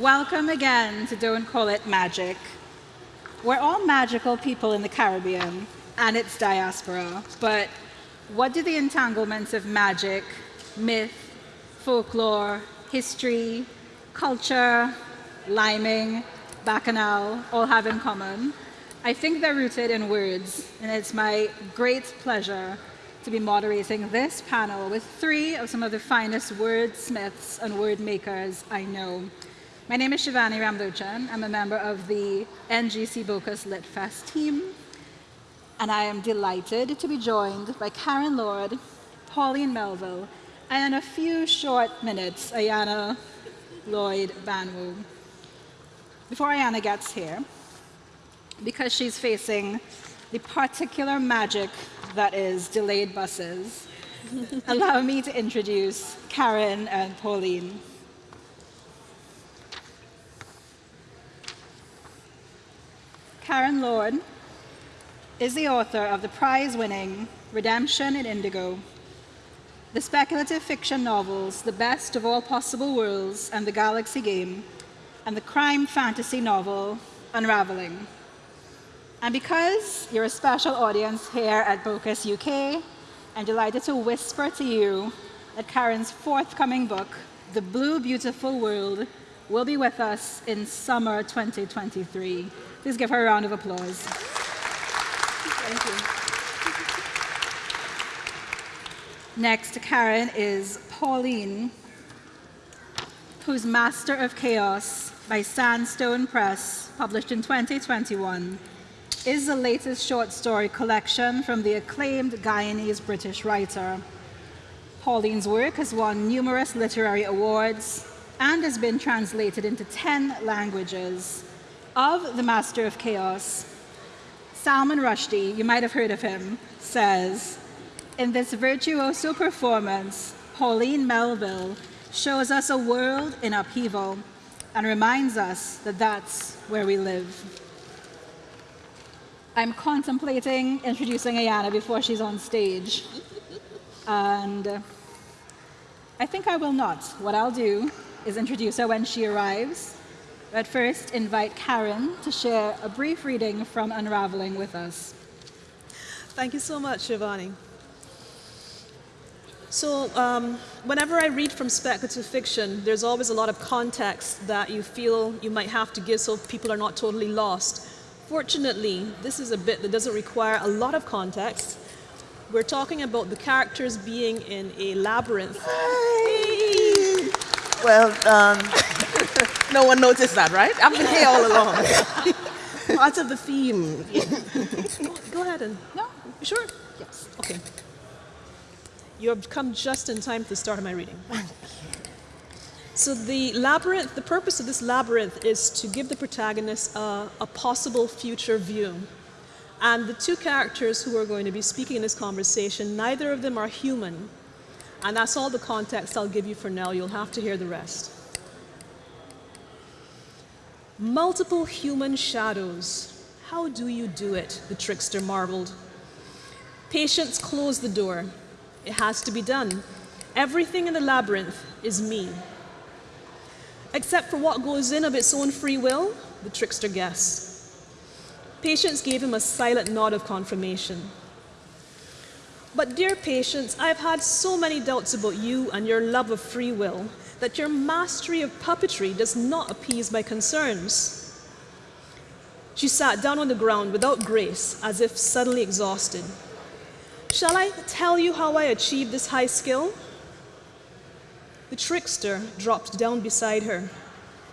Welcome again to Don't Call It Magic. We're all magical people in the Caribbean and its diaspora, but what do the entanglements of magic, myth, folklore, history, culture, liming, bacchanal all have in common? I think they're rooted in words, and it's my great pleasure to be moderating this panel with three of some of the finest wordsmiths and word makers I know. My name is Shivani Ramlochan. I'm a member of the NGC Bocas Lit Fest team, and I am delighted to be joined by Karen Lord, Pauline Melville, and in a few short minutes, Ayana Lloyd Banwo. Before Ayana gets here, because she's facing the particular magic that is delayed buses, allow me to introduce Karen and Pauline. Karen Lord is the author of the prize-winning Redemption in Indigo, the speculative fiction novels The Best of All Possible Worlds and The Galaxy Game, and the crime fantasy novel Unraveling. And because you're a special audience here at Bocas UK, I'm delighted to whisper to you that Karen's forthcoming book, The Blue Beautiful World, will be with us in summer 2023. Please give her a round of applause. Thank you. Next to Karen is Pauline, whose Master of Chaos by Sandstone Press, published in 2021 is the latest short story collection from the acclaimed Guyanese-British writer. Pauline's work has won numerous literary awards and has been translated into 10 languages. Of The Master of Chaos, Salman Rushdie, you might have heard of him, says, in this virtuoso performance, Pauline Melville shows us a world in upheaval and reminds us that that's where we live. I'm contemplating introducing Ayana before she's on stage. And I think I will not. What I'll do is introduce her when she arrives. But first, invite Karen to share a brief reading from Unraveling with us. Thank you so much, Shivani. So um, whenever I read from speculative fiction, there's always a lot of context that you feel you might have to give so people are not totally lost. Fortunately, this is a bit that doesn't require a lot of context. We're talking about the characters being in a labyrinth. Hey. Well, um, no one noticed that, right? I've been here all along. Part of the theme. Go ahead and. No? You sure? Yes. Okay. You have come just in time for the start of my reading. So the labyrinth, the purpose of this labyrinth is to give the protagonist a, a possible future view. And the two characters who are going to be speaking in this conversation, neither of them are human. And that's all the context I'll give you for now. You'll have to hear the rest. Multiple human shadows. How do you do it? The trickster marveled. Patience close the door. It has to be done. Everything in the labyrinth is me except for what goes in of its own free will, the trickster guessed. Patience gave him a silent nod of confirmation. But dear Patience, I've had so many doubts about you and your love of free will that your mastery of puppetry does not appease my concerns. She sat down on the ground without grace, as if suddenly exhausted. Shall I tell you how I achieved this high skill? The trickster dropped down beside her.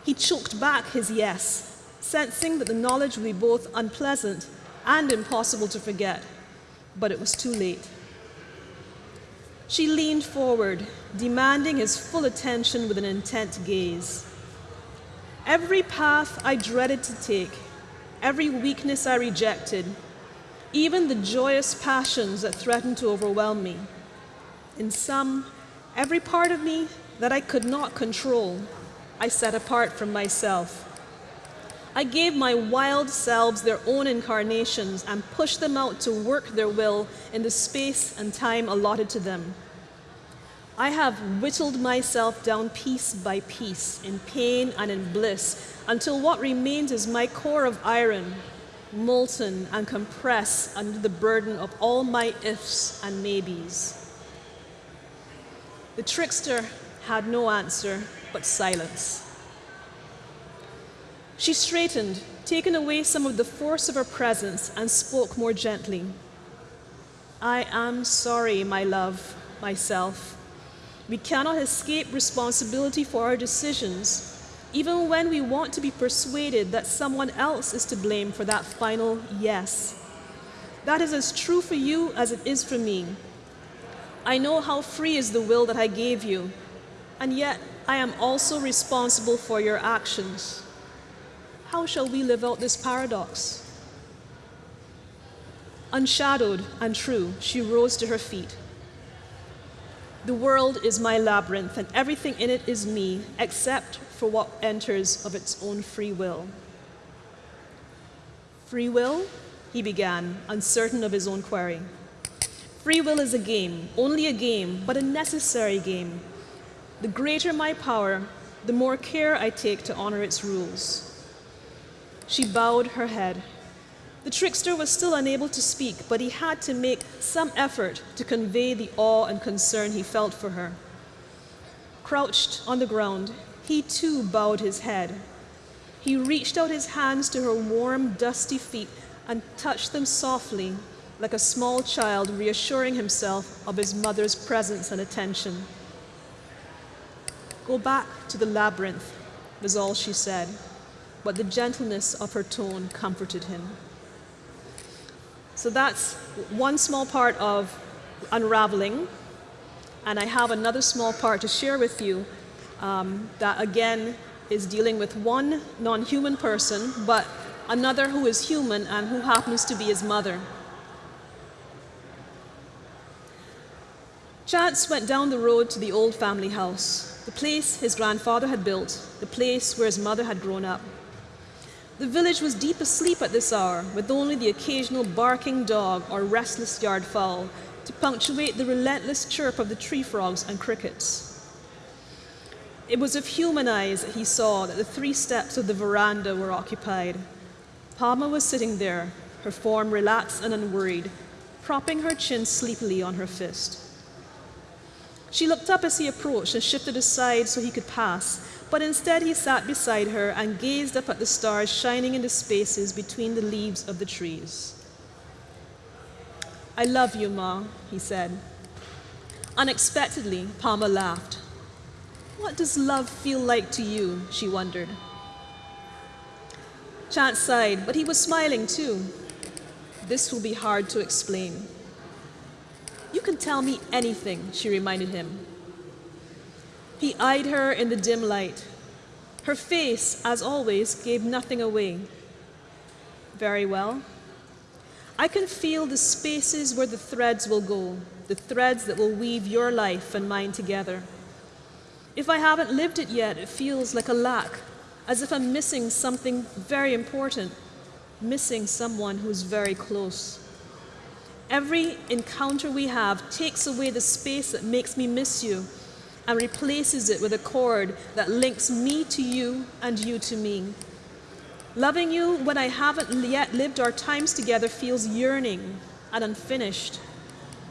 He choked back his yes, sensing that the knowledge would be both unpleasant and impossible to forget. But it was too late. She leaned forward, demanding his full attention with an intent gaze. Every path I dreaded to take, every weakness I rejected, even the joyous passions that threatened to overwhelm me. In sum, every part of me that I could not control, I set apart from myself. I gave my wild selves their own incarnations and pushed them out to work their will in the space and time allotted to them. I have whittled myself down piece by piece, in pain and in bliss, until what remains is my core of iron, molten and compressed under the burden of all my ifs and maybes. The trickster had no answer but silence. She straightened, taken away some of the force of her presence, and spoke more gently. I am sorry, my love, myself. We cannot escape responsibility for our decisions, even when we want to be persuaded that someone else is to blame for that final yes. That is as true for you as it is for me. I know how free is the will that I gave you, and yet I am also responsible for your actions. How shall we live out this paradox? Unshadowed and true, she rose to her feet. The world is my labyrinth, and everything in it is me, except for what enters of its own free will. Free will? He began, uncertain of his own query. Free will is a game, only a game, but a necessary game. The greater my power, the more care I take to honor its rules. She bowed her head. The trickster was still unable to speak, but he had to make some effort to convey the awe and concern he felt for her. Crouched on the ground, he too bowed his head. He reached out his hands to her warm, dusty feet and touched them softly, like a small child reassuring himself of his mother's presence and attention. Go back to the labyrinth, was all she said, but the gentleness of her tone comforted him. So that's one small part of unraveling. And I have another small part to share with you um, that, again, is dealing with one non human person, but another who is human and who happens to be his mother. Chance went down the road to the old family house, the place his grandfather had built, the place where his mother had grown up. The village was deep asleep at this hour, with only the occasional barking dog or restless yard fowl to punctuate the relentless chirp of the tree frogs and crickets. It was of human eyes that he saw that the three steps of the veranda were occupied. Palma was sitting there, her form relaxed and unworried, propping her chin sleepily on her fist. She looked up as he approached and shifted aside so he could pass, but instead he sat beside her and gazed up at the stars shining in the spaces between the leaves of the trees. I love you, Ma, he said. Unexpectedly, Palma laughed. What does love feel like to you? she wondered. Chance sighed, but he was smiling too. This will be hard to explain. You can tell me anything, she reminded him. He eyed her in the dim light. Her face, as always, gave nothing away. Very well. I can feel the spaces where the threads will go, the threads that will weave your life and mine together. If I haven't lived it yet, it feels like a lack, as if I'm missing something very important, missing someone who's very close. Every encounter we have takes away the space that makes me miss you and replaces it with a cord that links me to you and you to me. Loving you when I haven't yet lived our times together feels yearning and unfinished.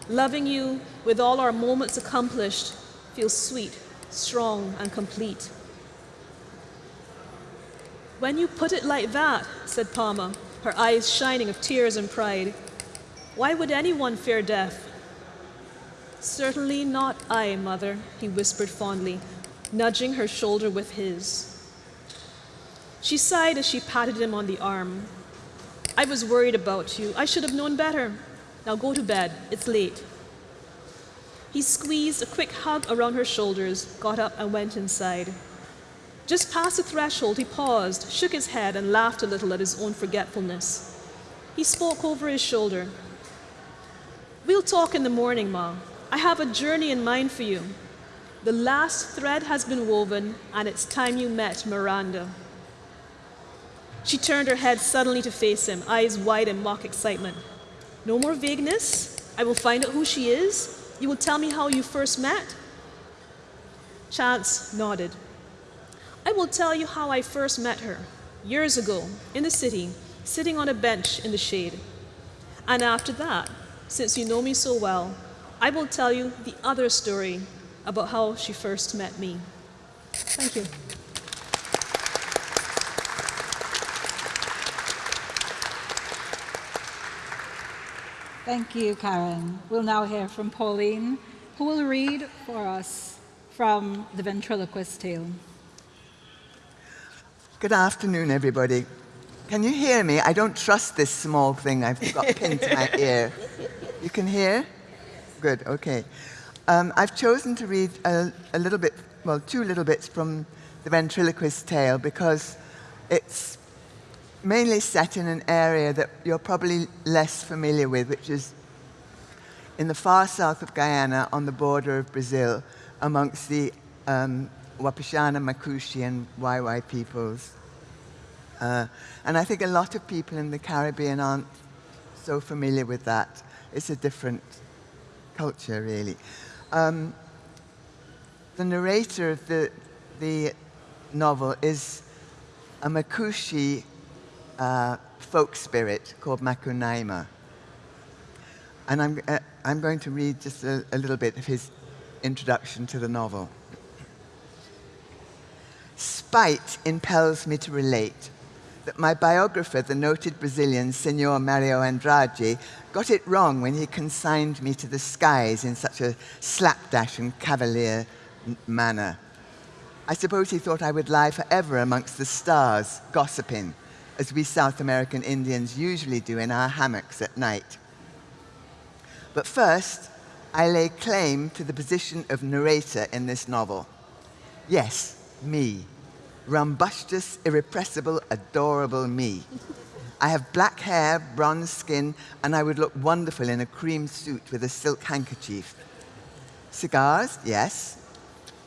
Loving you with all our moments accomplished feels sweet, strong, and complete. When you put it like that, said Palma, her eyes shining of tears and pride, why would anyone fear death? Certainly not I, mother, he whispered fondly, nudging her shoulder with his. She sighed as she patted him on the arm. I was worried about you. I should have known better. Now go to bed. It's late. He squeezed a quick hug around her shoulders, got up, and went inside. Just past the threshold, he paused, shook his head, and laughed a little at his own forgetfulness. He spoke over his shoulder. We'll talk in the morning, Ma. I have a journey in mind for you. The last thread has been woven, and it's time you met Miranda. She turned her head suddenly to face him, eyes wide in mock excitement. No more vagueness. I will find out who she is. You will tell me how you first met. Chance nodded. I will tell you how I first met her, years ago, in the city, sitting on a bench in the shade. And after that, since you know me so well, I will tell you the other story about how she first met me. Thank you. Thank you, Karen. We'll now hear from Pauline, who will read for us from The Ventriloquist Tale. Good afternoon, everybody. Can you hear me? I don't trust this small thing I've got pinned to my ear. You can hear? Good, okay. Um, I've chosen to read a, a, little bit, well, two little bits from the ventriloquist tale because it's mainly set in an area that you're probably less familiar with, which is in the far south of Guyana on the border of Brazil amongst the um, Wapishana, Makushi, and Waimai peoples. Uh, and I think a lot of people in the Caribbean aren't so familiar with that. It's a different culture, really. Um, the narrator of the, the novel is a Makushi uh, folk spirit called Makunaima. And I'm, uh, I'm going to read just a, a little bit of his introduction to the novel. Spite impels me to relate that my biographer, the noted Brazilian Senor Mario Andrade, got it wrong when he consigned me to the skies in such a slapdash and cavalier manner. I suppose he thought I would lie forever amongst the stars, gossiping, as we South American Indians usually do in our hammocks at night. But first, I lay claim to the position of narrator in this novel. Yes, me, rumbustious, irrepressible, adorable me. I have black hair, bronze skin, and I would look wonderful in a cream suit with a silk handkerchief. Cigars, yes.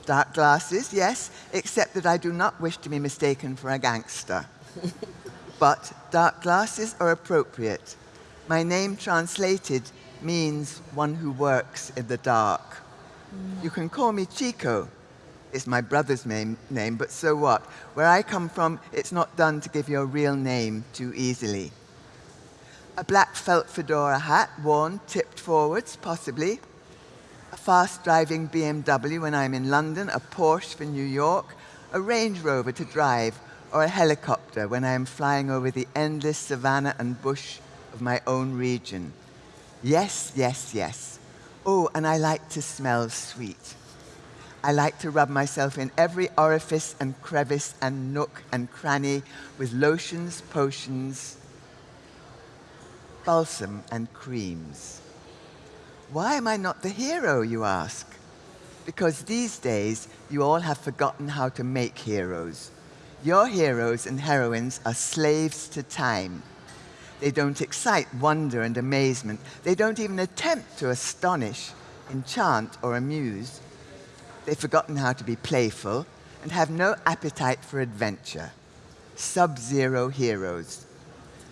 Dark glasses, yes, except that I do not wish to be mistaken for a gangster. but dark glasses are appropriate. My name translated means one who works in the dark. You can call me Chico, it's my brother's name, name, but so what? Where I come from, it's not done to give your real name too easily. A black felt fedora hat, worn, tipped forwards, possibly. A fast-driving BMW when I'm in London, a Porsche for New York, a Range Rover to drive, or a helicopter when I am flying over the endless savanna and bush of my own region. Yes, yes, yes. Oh, and I like to smell sweet. I like to rub myself in every orifice and crevice and nook and cranny with lotions, potions, balsam, and creams. Why am I not the hero, you ask? Because these days, you all have forgotten how to make heroes. Your heroes and heroines are slaves to time. They don't excite wonder and amazement. They don't even attempt to astonish, enchant, or amuse. They've forgotten how to be playful and have no appetite for adventure. Sub-zero heroes.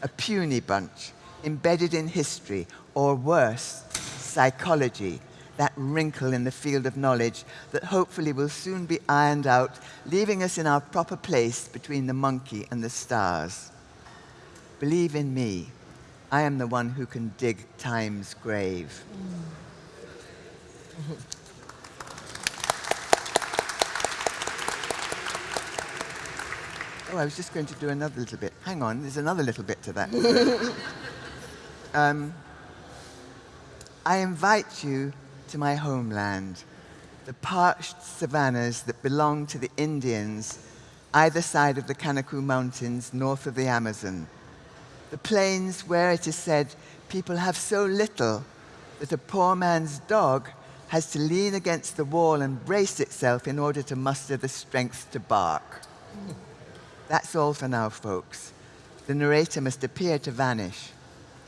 A puny bunch, embedded in history, or worse, psychology, that wrinkle in the field of knowledge that hopefully will soon be ironed out, leaving us in our proper place between the monkey and the stars. Believe in me, I am the one who can dig time's grave. Mm. Oh, I was just going to do another little bit. Hang on, there's another little bit to that. um, I invite you to my homeland, the parched savannas that belong to the Indians either side of the Kanaku Mountains north of the Amazon. The plains where it is said people have so little that a poor man's dog has to lean against the wall and brace itself in order to muster the strength to bark. That's all for now, folks. The narrator must appear to vanish.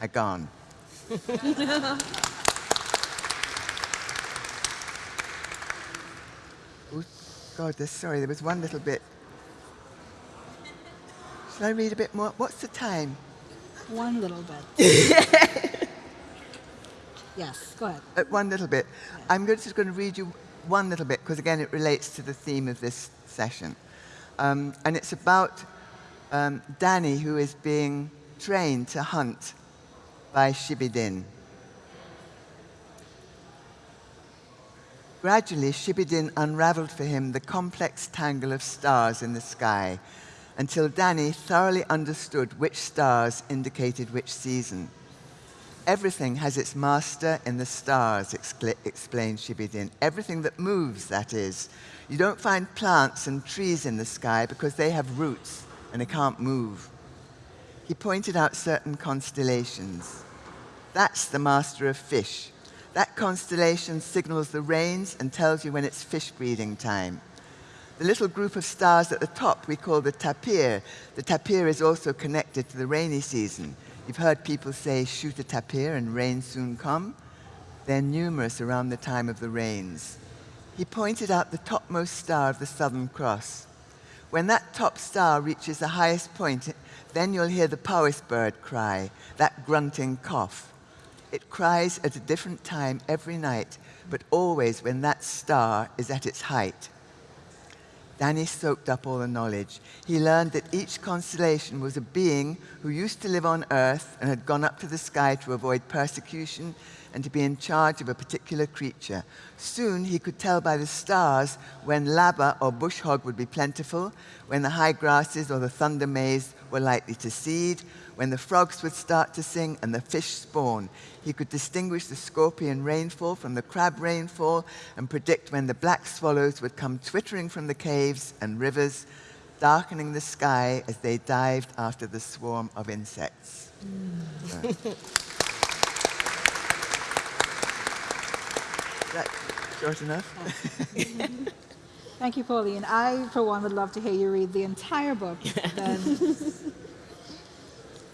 I gone. oh, God, sorry, there was one little bit. Shall I read a bit more? What's the time? One little bit. yes, go ahead. Uh, one little bit. I'm just going to read you one little bit, because again, it relates to the theme of this session. Um, and it's about um, Danny, who is being trained to hunt by Shibidin. Gradually, Shibidin unraveled for him the complex tangle of stars in the sky until Danny thoroughly understood which stars indicated which season. Everything has its master in the stars, explained Shibidin. Everything that moves, that is. You don't find plants and trees in the sky because they have roots and they can't move. He pointed out certain constellations. That's the master of fish. That constellation signals the rains and tells you when it's fish breeding time. The little group of stars at the top we call the tapir. The tapir is also connected to the rainy season. You've heard people say, shoot a tapir and rain soon come. They're numerous around the time of the rains. He pointed out the topmost star of the Southern Cross. When that top star reaches the highest point, then you'll hear the powis bird cry, that grunting cough. It cries at a different time every night, but always when that star is at its height. Danny soaked up all the knowledge. He learned that each constellation was a being who used to live on Earth and had gone up to the sky to avoid persecution and to be in charge of a particular creature. Soon he could tell by the stars when labba or bush hog would be plentiful, when the high grasses or the thunder maize were likely to seed, when the frogs would start to sing and the fish spawn. He could distinguish the scorpion rainfall from the crab rainfall and predict when the black swallows would come twittering from the caves and rivers, darkening the sky as they dived after the swarm of insects. Mm. that short enough? Thank you, Pauline. I, for one, would love to hear you read the entire book.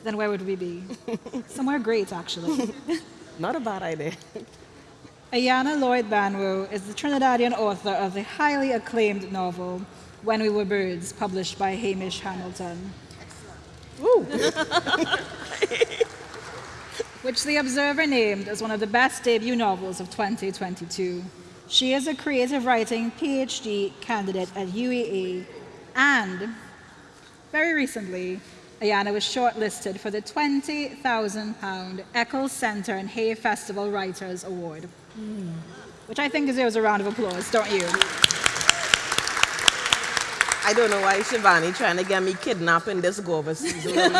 Then, where would we be? Somewhere great, actually. Not a bad idea. Ayana Lloyd Banwo is the Trinidadian author of the highly acclaimed novel When We Were Birds, published by Hamish Hamilton. which The Observer named as one of the best debut novels of 2022. She is a creative writing PhD candidate at UEA, and very recently, Ayana was shortlisted for the £20,000 Eccles Centre and Hay Festival Writers Award, mm. which I think deserves a round of applause, don't you? I don't know why Shivani trying to get me kidnapped in this Gova season.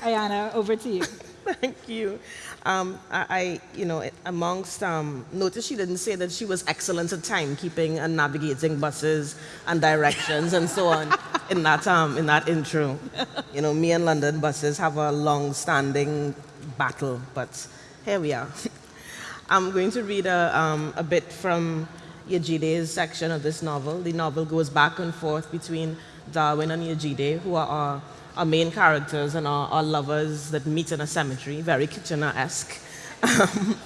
Ayana, over to you. Thank you. Um, I, I, you know, amongst, um, notice she didn't say that she was excellent at timekeeping and navigating buses and directions and so on in that, um, in that intro. You know, me and London buses have a long-standing battle, but here we are. I'm going to read a, um, a bit from Yejide's section of this novel. The novel goes back and forth between Darwin and Yejide, who are our main characters and our, our lovers that meet in a cemetery, very Kitchener-esque.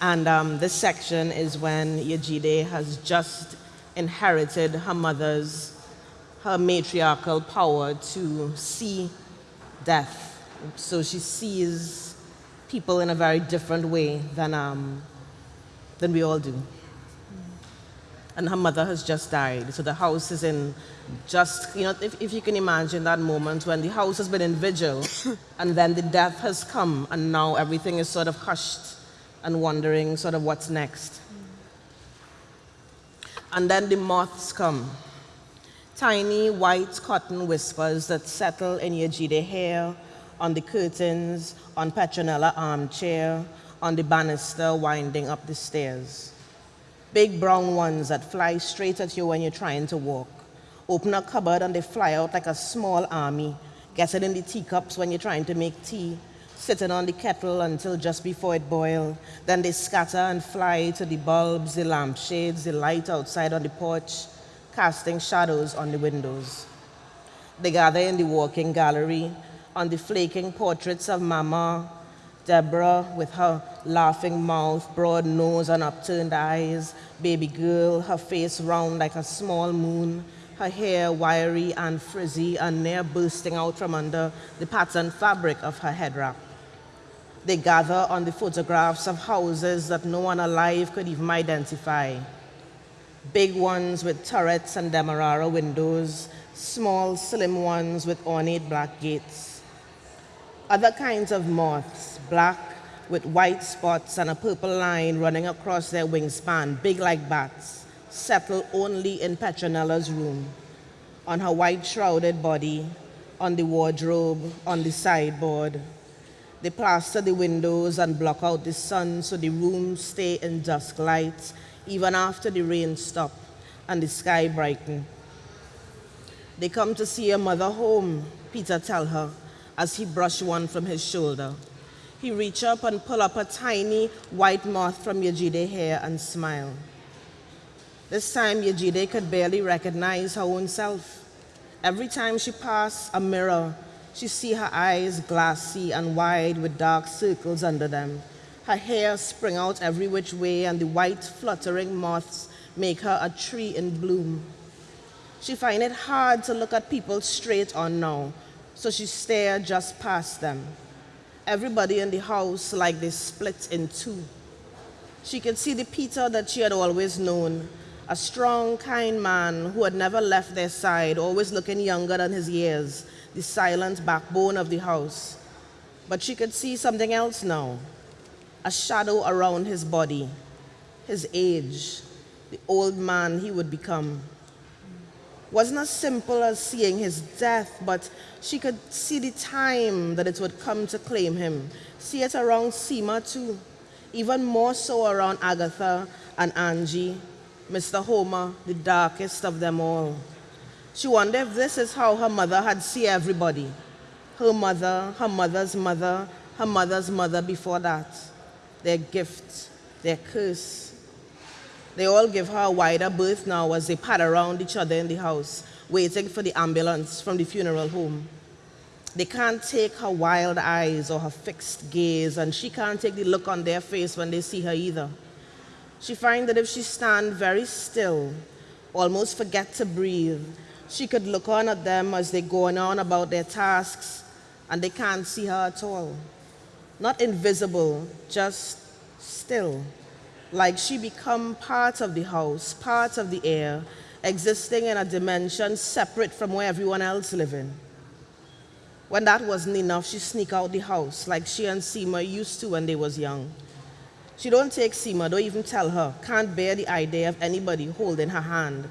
and um, this section is when Yejide has just inherited her mother's, her matriarchal power to see death. So she sees people in a very different way than, um, than we all do and her mother has just died. So the house is in just, you know, if, if you can imagine that moment when the house has been in vigil and then the death has come and now everything is sort of hushed and wondering sort of what's next. And then the moths come. Tiny white cotton whispers that settle in your Yejide hair, on the curtains, on Petronella armchair, on the banister winding up the stairs big brown ones that fly straight at you when you're trying to walk. Open a cupboard and they fly out like a small army, getting in the teacups when you're trying to make tea, sitting on the kettle until just before it boils. Then they scatter and fly to the bulbs, the lampshades, the light outside on the porch, casting shadows on the windows. They gather in the walking gallery, on the flaking portraits of Mama, Deborah with her laughing mouth, broad nose and upturned eyes, baby girl, her face round like a small moon, her hair wiry and frizzy and near bursting out from under the patterned fabric of her head wrap. They gather on the photographs of houses that no one alive could even identify. Big ones with turrets and demerara windows, small, slim ones with ornate black gates. Other kinds of moths, black with white spots and a purple line running across their wingspan, big like bats, settle only in Petronella's room, on her white shrouded body, on the wardrobe, on the sideboard. They plaster the windows and block out the sun so the rooms stay in dusk light even after the rain stop and the sky brighten. They come to see a mother home, Peter tell her, as he brushed one from his shoulder. He reach up and pull up a tiny white moth from Yejide hair and smile. This time, Yejide could barely recognize her own self. Every time she passed a mirror, she see her eyes glassy and wide with dark circles under them. Her hair spring out every which way, and the white fluttering moths make her a tree in bloom. She find it hard to look at people straight on now, so she stare just past them. Everybody in the house like they split in two. She could see the Peter that she had always known, a strong, kind man who had never left their side, always looking younger than his years, the silent backbone of the house. But she could see something else now, a shadow around his body, his age, the old man he would become. Wasn't as simple as seeing his death, but she could see the time that it would come to claim him. See it around Seema too, even more so around Agatha and Angie, Mr. Homer, the darkest of them all. She wondered if this is how her mother had seen everybody. Her mother, her mother's mother, her mother's mother before that. Their gift, their curse. They all give her a wider berth now as they pad around each other in the house, waiting for the ambulance from the funeral home. They can't take her wild eyes or her fixed gaze, and she can't take the look on their face when they see her either. She finds that if she stand very still, almost forget to breathe, she could look on at them as they go on about their tasks, and they can't see her at all. Not invisible, just still, like she become part of the house, part of the air, existing in a dimension separate from where everyone else living. When that wasn't enough, she sneak out the house like she and Seema used to when they was young. She don't take Seema, don't even tell her, can't bear the idea of anybody holding her hand.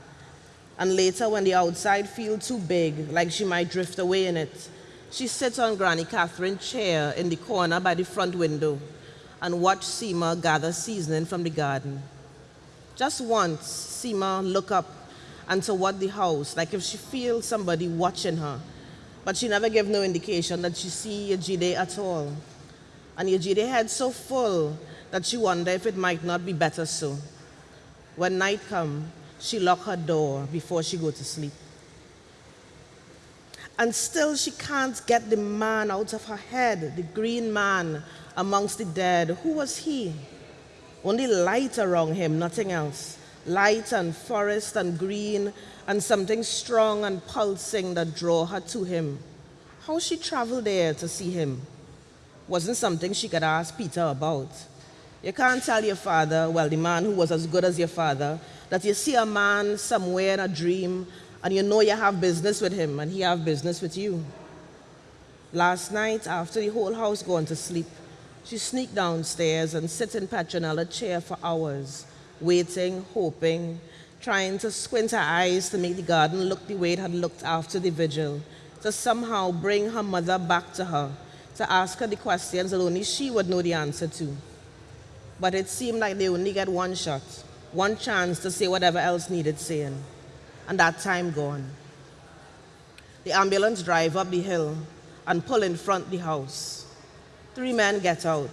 And later, when the outside feel too big, like she might drift away in it, she sits on Granny Catherine's chair in the corner by the front window and watch Seema gather seasoning from the garden. Just once, Seema look up and toward the house, like if she feels somebody watching her, but she never gave no indication that she see Yejide at all. And Yejide head so full that she wonder if it might not be better so. When night come, she lock her door before she go to sleep. And still she can't get the man out of her head, the green man amongst the dead. Who was he? Only light around him, nothing else. Light and forest and green and something strong and pulsing that draw her to him. How she traveled there to see him wasn't something she could ask Peter about. You can't tell your father, well, the man who was as good as your father, that you see a man somewhere in a dream and you know you have business with him and he have business with you. Last night, after the whole house gone to sleep, she sneaked downstairs and sit in Petronella's chair for hours, waiting, hoping, trying to squint her eyes to make the garden look the way it had looked after the vigil, to somehow bring her mother back to her, to ask her the questions that only she would know the answer to. But it seemed like they only get one shot, one chance to say whatever else needed saying, and that time gone. The ambulance drive up the hill and pull in front the house. Three men get out,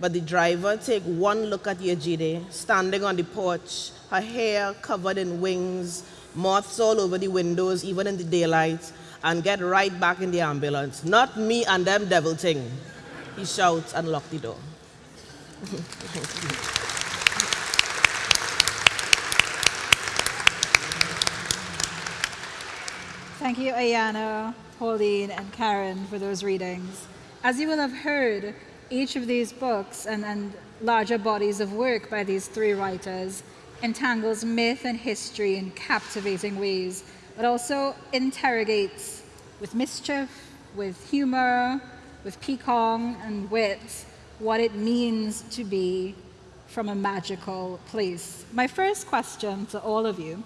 but the driver take one look at Yejide standing on the porch, her hair covered in wings, moths all over the windows, even in the daylight, and get right back in the ambulance. Not me and them devil thing. He shouts and locks the door. Thank you, Ayana, Pauline, and Karen for those readings. As you will have heard, each of these books and, and larger bodies of work by these three writers entangles myth and history in captivating ways, but also interrogates with mischief, with humor, with piquant and wit what it means to be from a magical place. My first question to all of you,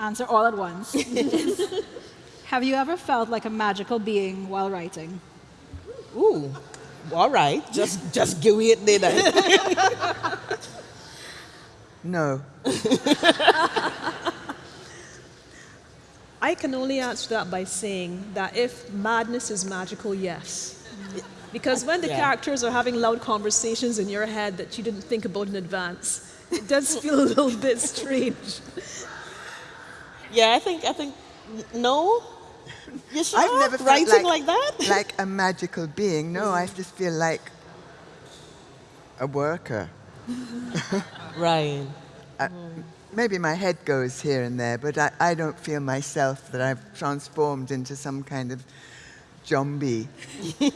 answer all at once, Have you ever felt like a magical being while writing? Ooh, all right. Just, just give me it there. No. I can only answer that by saying that if madness is magical, yes. Because when the Yeah. characters are having loud conversations in your head that you didn't think about in advance, it does feel a little bit strange. yeah, I think, I think, no. You? I've never felt writing like, like, that. like a magical being. No, I just feel like a worker. right. Uh, maybe my head goes here and there, but I, I don't feel myself that I've transformed into some kind of zombie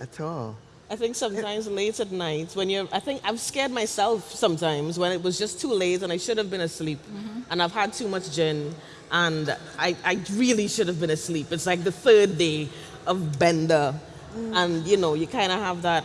at all. I think sometimes late at night when you're, I think I've scared myself sometimes when it was just too late and I should have been asleep mm-hmm. and I've had too much gin and I, I really should have been asleep. It's like the third day of bender mm. and you know, you kind of have that,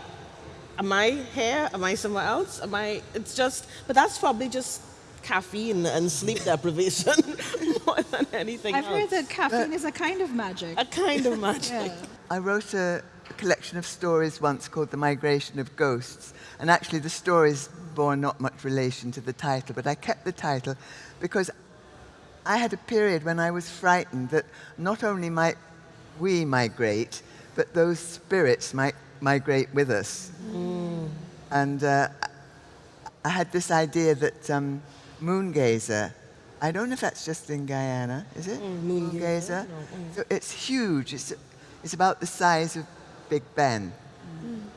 am I here? Am I somewhere else? Am I, it's just, but that's probably just caffeine and sleep deprivation more than anything I've else. heard that caffeine is a kind of magic. a kind of magic. Yeah. I wrote a, a collection of stories once called The Migration of Ghosts, and actually the stories bore not much relation to the title, but I kept the title because I had a period when I was frightened that not only might we migrate, but those spirits might migrate with us. And uh, I had this idea that um, Moongazer, I don't know if that's just in Guyana, is it? Moongazer. So it's huge. It's, it's about the size of Big Ben.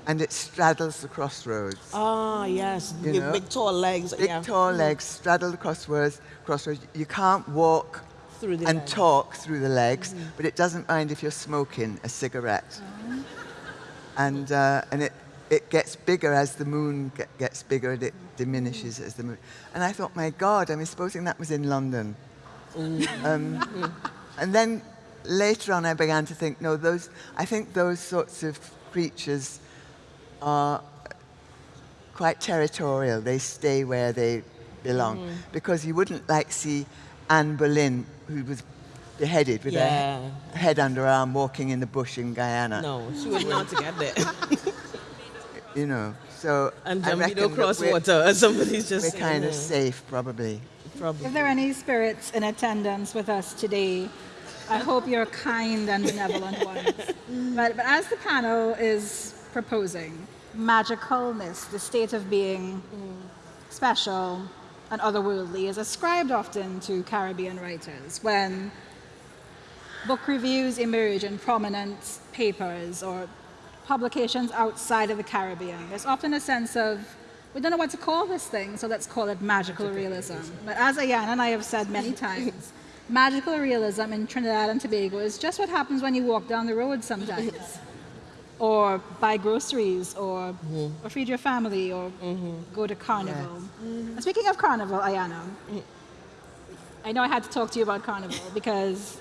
And it straddles the crossroads. Ah, yes, You big, know? big tall legs. Big yeah. tall legs straddle the crossroads. crossroads. You can't walk Through the and legs. talk through the legs, but it doesn't mind if you're smoking a cigarette. And, uh, and it, it gets bigger as the moon ge- gets bigger and it diminishes as the moon. And I thought, my God, I mean, supposing that was in London. Um, and then later on, I began to think, no, those, I think those sorts of creatures are quite territorial. They stay where they belong. Mm-hmm. Because you wouldn't like see Anne Boleyn, who was beheaded with Yeah. her head under her arm, walking in the bush in Guyana. No, she wouldn't want to get there. You know, so And I Jambido reckon that cross water. Somebody's just we're kind of "Hmm, safe, probably. Probably. If there are any spirits in attendance with us today, I hope you're kind and benevolent ones. But, but as the panel is proposing, magicalness, the state of being special and otherworldly, is ascribed often to Caribbean writers when book reviews emerge in prominent papers or publications outside of the Caribbean. There's often a sense of, we don't know what to call this thing, so let's call it magical realism. But as Ayan and I have said many times, magical realism in Trinidad and Tobago is just what happens when you walk down the road sometimes. or buy groceries, or, mm-hmm. or feed your family, or mm-hmm. go to carnival. And speaking of carnival, Ayana, I know I had to talk to you about carnival because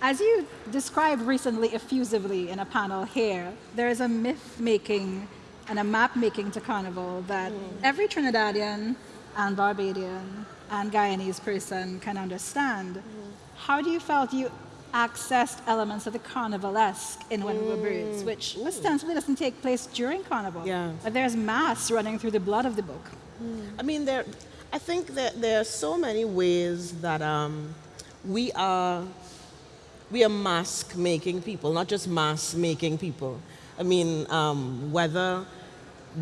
as you described recently effusively in a panel here, there is a myth making and a map making to Carnival that mm. every Trinidadian and Barbadian and Guyanese person can understand. How do you felt you accessed elements of the carnivalesque in When We Were Birds, which ostensibly doesn't take place during Carnival? Yeah. But there's mass running through the blood of the book. I mean, there. I think that there are so many ways that um, we are we are mask making people, not just mask making people. I mean, um, whether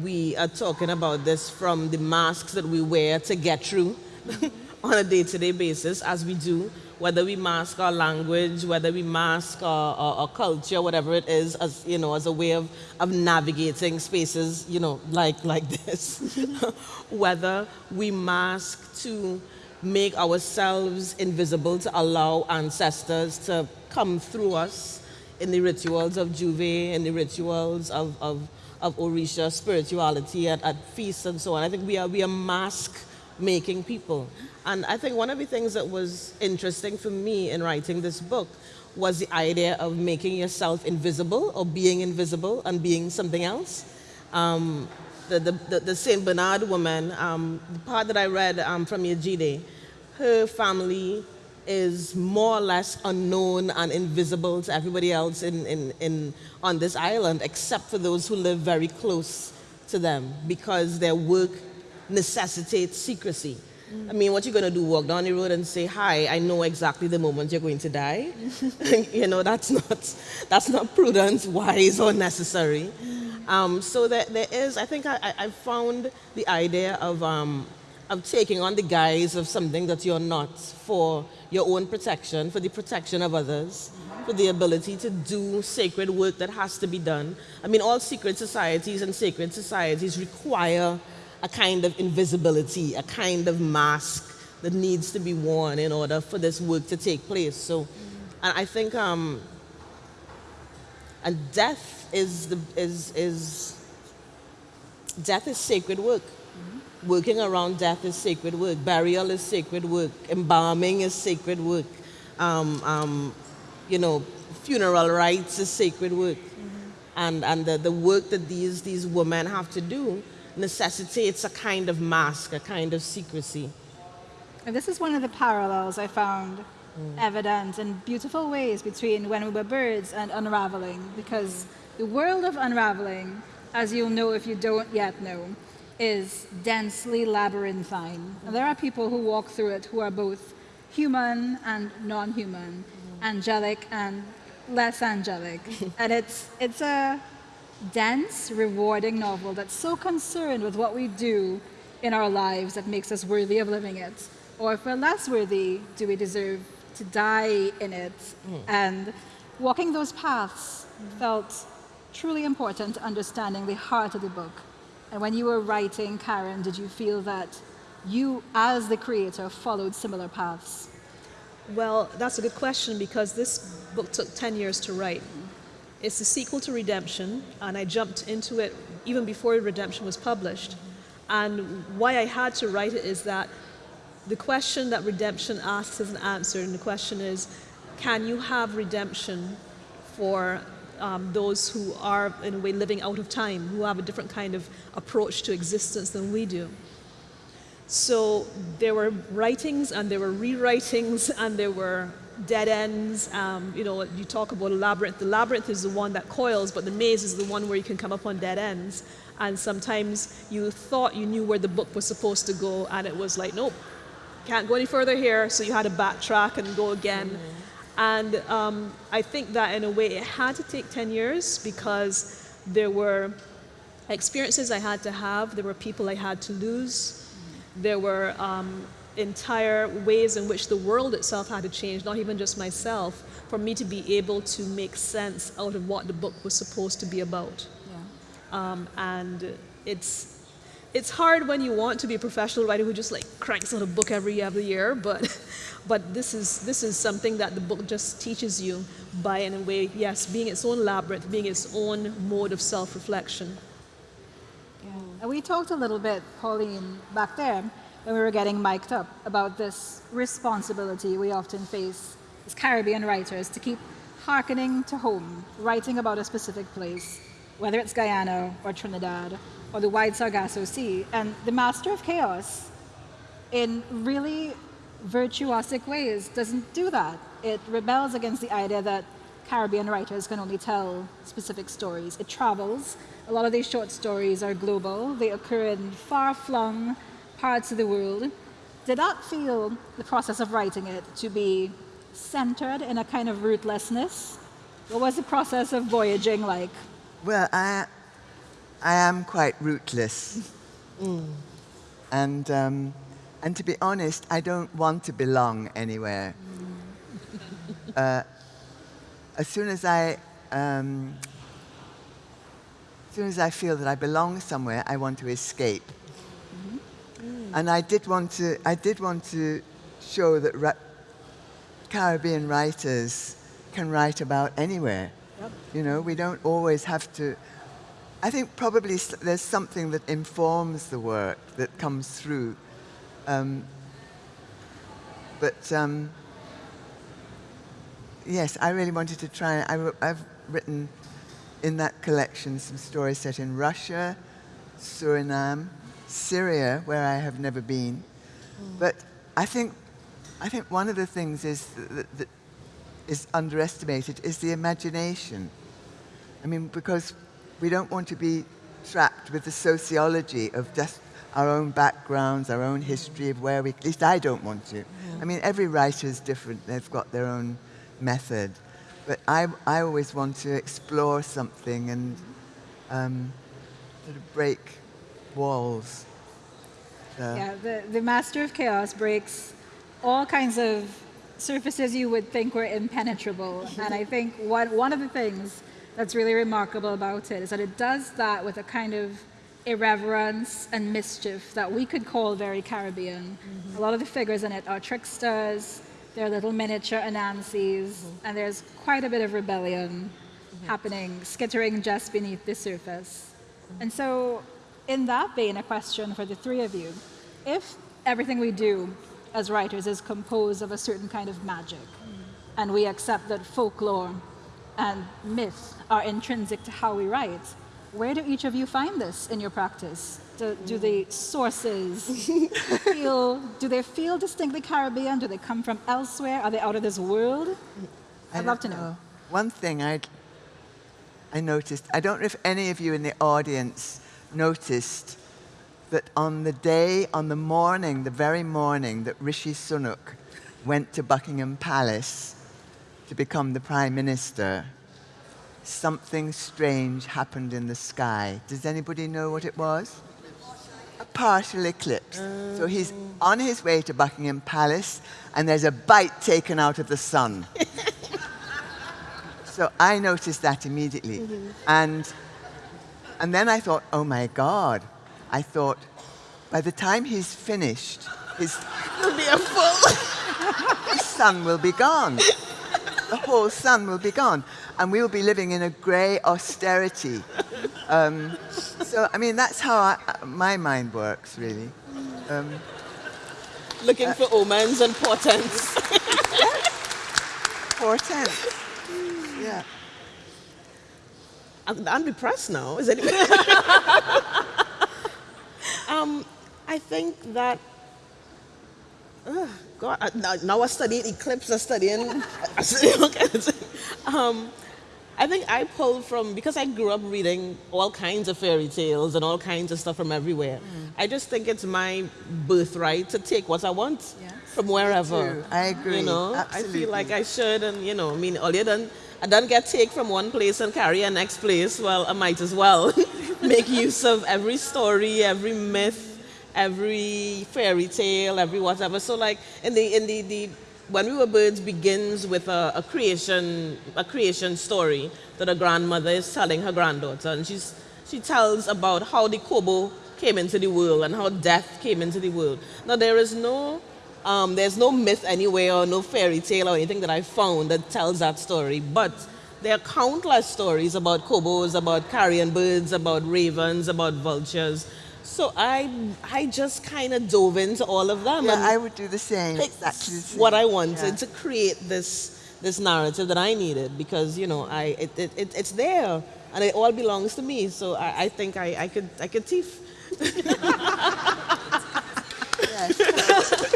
we are talking about this from the masks that we wear to get through on a day-to-day basis, as we do, whether we mask our language, whether we mask our, our, our culture, whatever it is, as you know, as a way of, of navigating spaces, you know, like like this, whether we mask to make ourselves invisible to allow ancestors to come through us in the rituals of J'ouvert, in the rituals of, of, of Orisha spirituality at, at feasts and so on. I think we are, we are mask making people. And I think one of the things that was interesting for me in writing this book was the idea of making yourself invisible or being invisible and being something else. Um, the, the, the, the, St. Bernard woman, um, the part that I read um, from Yejide, her family is more or less unknown and invisible to everybody else in, in, in, on this island, except for those who live very close to them because their work necessitates secrecy. I mean, what you're going to do, walk down the road and say, hi, I know exactly the moment you're going to die? you know, that's not, that's not prudent, wise, or necessary. Um, so there, there is, I think I, I found the idea of, um, of taking on the guise of something that you're not for your own protection, for the protection of others, for the ability to do sacred work that has to be done. I mean, all secret societies and sacred societies require a kind of invisibility, a kind of mask that needs to be worn in order for this work to take place. So, and I think, um, and death is the is is death is sacred work. Working around death is sacred work. Burial is sacred work. Embalming is sacred work. Um, um, you know, funeral rites is sacred work. Mm-hmm. And and the, the work that these these women have to do necessitates a kind of mask, a kind of secrecy. And this is one of the parallels I found mm. evident in beautiful ways between When We Were Birds and Unraveling, because the world of Unraveling, as you'll know if you don't yet know, is densely labyrinthine. And there are people who walk through it who are both human and non-human, mm. angelic and less angelic. and it's, it's a dense, rewarding novel that's so concerned with what we do in our lives that makes us worthy of living it. Or if we're less worthy, do we deserve to die in it? Mm. And walking those paths felt truly important to understanding the heart of the book. And when you were writing, Karen, did you feel that you, as the creator, followed similar paths? Well, that's a good question because this book took 10 years to write. It's the sequel to Redemption, and I jumped into it even before Redemption was published. And why I had to write it is that the question that Redemption asks is an answer, and the question is, can you have redemption for um, those who are, in a way, living out of time, who have a different kind of approach to existence than we do? So there were writings and there were rewritings and there were dead ends. Um, you know, you talk about a labyrinth. The labyrinth is the one that coils, but the maze is the one where you can come up on dead ends. And sometimes you thought you knew where the book was supposed to go, and it was like, nope, can't go any further here. So you had to backtrack and go again. Mm -hmm. And um, I think that in a way it had to take 10 years because there were experiences I had to have, there were people I had to lose, there were um, entire ways in which the world itself had to change, not even just myself, for me to be able to make sense out of what the book was supposed to be about. Yeah. Um, and it's, it's hard when you want to be a professional writer who just like cranks out a book every every year, but, but this, is, this is something that the book just teaches you by, in a way, yes, being its own labyrinth, being its own mode of self-reflection. Yeah. And we talked a little bit, Pauline, back there, when we were getting mic'd up about this responsibility we often face as Caribbean writers to keep hearkening to home, writing about a specific place, whether it's Guyana or Trinidad or the wide Sargasso Sea. And the Master of Chaos, in really virtuosic ways, doesn't do that. It rebels against the idea that Caribbean writers can only tell specific stories. It travels. A lot of these short stories are global. They occur in far-flung parts of the world, did not feel the process of writing it to be centered in a kind of rootlessness? What was the process of voyaging like? Well, I, I am quite rootless. Mm. And, um, and to be honest, I don't want to belong anywhere. Mm. uh, as soon as I, um, as soon as I feel that I belong somewhere, I want to escape. And I did want to, I did want to show that Caribbean writers can write about anywhere. You know, we don't always have to. I think probably there's something that informs the work that comes through. Um, but um, yes, I really wanted to try. I, I've written in that collection some stories set in Russia, Suriname, Syria, where I have never been. But I think, I think one of the things is that, that is underestimated is the imagination. I mean, because we don't want to be trapped with the sociology of just our own backgrounds, our own history of where we, at least I don't want to. I mean, every writer is different, they've got their own method. But I, I always want to explore something and um, sort of break walls. So- Yeah, the, the Master of Chaos breaks all kinds of surfaces you would think were impenetrable. and I think one, one of the things that's really remarkable about it is that it does that with a kind of irreverence and mischief that we could call very Caribbean. Mm-hmm. A lot of the figures in it are tricksters, they're little miniature Anansis, mm-hmm. and there's quite a bit of rebellion mm-hmm. happening, skittering just beneath the surface. And so, in that vein, a question for the three of you. If everything we do as writers is composed of a certain kind of magic, and we accept that folklore and myth are intrinsic to how we write, where do each of you find this in your practice? Do, do the sources feel, do they feel distinctly Caribbean? Do they come from elsewhere? Are they out of this world? I I'd love to don't know. Uh, one thing I I noticed, I don't know if any of you in the audience noticed that on the day, on the morning, the very morning that Rishi Sunak went to Buckingham Palace to become the Prime Minister, something strange happened in the sky. Does anybody know what it was? A partial eclipse. So he's on his way to Buckingham Palace, and there's a bite taken out of the sun. So I noticed that immediately. Mm-hmm. And, and then I thought, oh my God. I thought, by the time he's finished, his, It'll be a full. his sun will be gone. The whole sun will be gone. And we will be living in a grey austerity. Um, so, I mean, that's how I, my mind works, really. Um, Looking for omens and portents. portent. Yeah. I'm, depressed now. Is anybody? um, I think that. Uh, God, I, now, now I studying eclipse. Studying. I studying all um, I think I pulled from because I grew up reading all kinds of fairy tales and all kinds of stuff from everywhere. I just think it's my birthright to take what I want Yes. from wherever. I agree. You know, I feel like I should, and you know, I mean, you done, I done get take from one place and carry a next place. Well, I might as well make use of every story, every myth, every fairy tale, every whatever. So, like in the in the, the when we were birds begins with a, a creation a creation story that a grandmother is telling her granddaughter, and she's she tells about how the kobo came into the world and how death came into the world. Now there is no um, there's no myth anywhere or no fairy tale or anything that I found that tells that story, but there are countless stories about kobos, about carrion birds, about ravens, about vultures. So I I just kind of dove into all of them. Yeah, and I would do the same. Exactly the same. what I wanted Yeah. to create this this narrative that I needed because you know I it, it, it it's there and it all belongs to me. So I, I think I, I could I could thief. I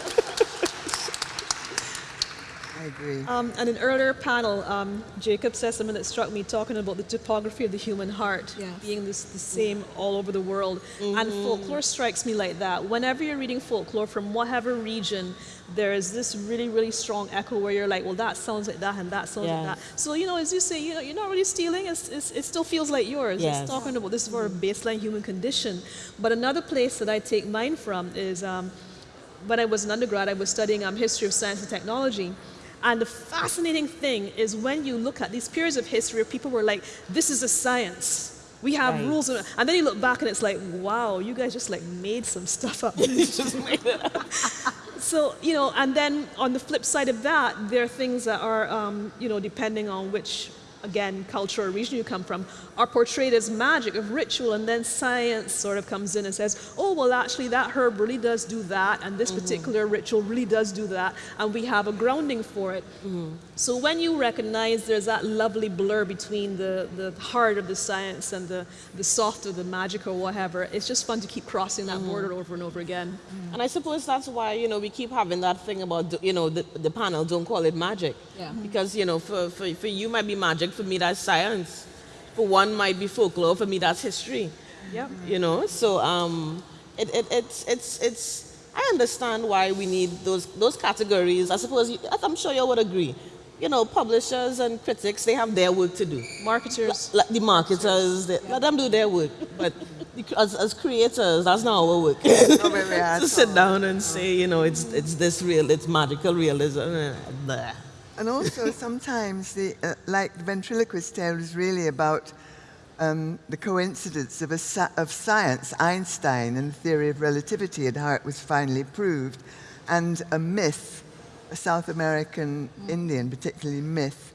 agree. Um, and in an earlier panel, um, Jacob said something that struck me, talking about the topography of the human heart Yes. being this, the same all over the world. And folklore strikes me like that. Whenever you're reading folklore from whatever region, there is this really, really strong echo where you're like, well, that sounds like that and that sounds like that. So, you know, as you say, you know, you're not really stealing, it's, it's, it still feels like yours. Yes. It's talking about this for a baseline human condition. But another place that I take mine from is um, when I was an undergrad, I was studying um, history of science and technology. And the fascinating thing is when you look at these periods of history where people were like, this is a science. We have Right. rules. And then you look back and it's like, wow, you guys just like made some stuff up. just made it up. So, you know, and then on the flip side of that, there are things that are, um, you know, depending on which again, culture or region you come from, are portrayed as magic, of ritual, and then science sort of comes in and says, oh, well, actually, that herb really does do that, and this mm-hmm. particular ritual really does do that, and we have a grounding for it. Mm-hmm. So when you recognize there's that lovely blur between the, the heart of the science and the, the soft of the magic or whatever, it's just fun to keep crossing that mm-hmm. border over and over again. And I suppose that's why, you know, we keep having that thing about, you know, the, the panel, don't call it magic. Yeah. Because, you know, for, for, for you might be magic, for me that's science. For one might be folklore, for me that's history. Yep. You know, so um, it, it, it's, it's, it's, I understand why we need those, those categories. I suppose, you, I'm sure you would agree. You know, publishers and critics, they have their work to do. Marketers. Like the marketers, they, let them do their work. But as, as creators, that's not our work. Not where we are at to sit down and say, you know, it's, it's this real, it's magical realism. eh, blah. And also, sometimes, the, uh, like the ventriloquist tale is really about um, the coincidence of, a, of science, Einstein and the theory of relativity and how it was finally proved, and a myth, a South American Indian, particularly myth,